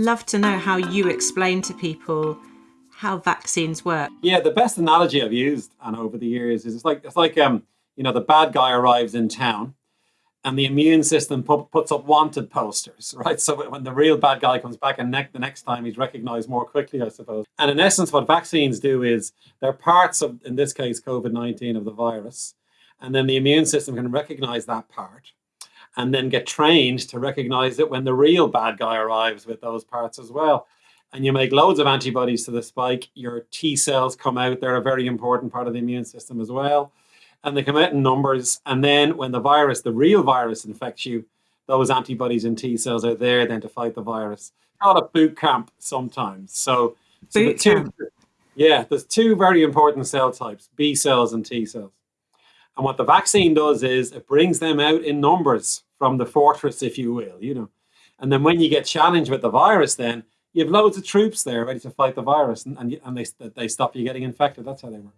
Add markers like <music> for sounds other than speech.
love to know how you explain to people how vaccines work. Yeah, the best analogy I've used and over the years is it's like it's like um, you know, the bad guy arrives in town and the immune system put, puts up wanted posters, <laughs> right? So when the real bad guy comes back and ne the next time he's recognized more quickly, I suppose. And in essence, what vaccines do is they're parts of, in this case, COVID-19 of the virus. And then the immune system can recognize that part and then get trained to recognize it when the real bad guy arrives with those parts as well. And you make loads of antibodies to the spike, your T cells come out. They're a very important part of the immune system as well and they come out in numbers. And then when the virus, the real virus infects you, those antibodies and T cells are there then to fight the virus. Call it boot camp sometimes. So, so boot two, camp. yeah, there's two very important cell types, B cells and T cells. And what the vaccine does is it brings them out in numbers from the fortress, if you will, you know. And then when you get challenged with the virus, then you have loads of troops there ready to fight the virus and, and, and they, they stop you getting infected. That's how they work.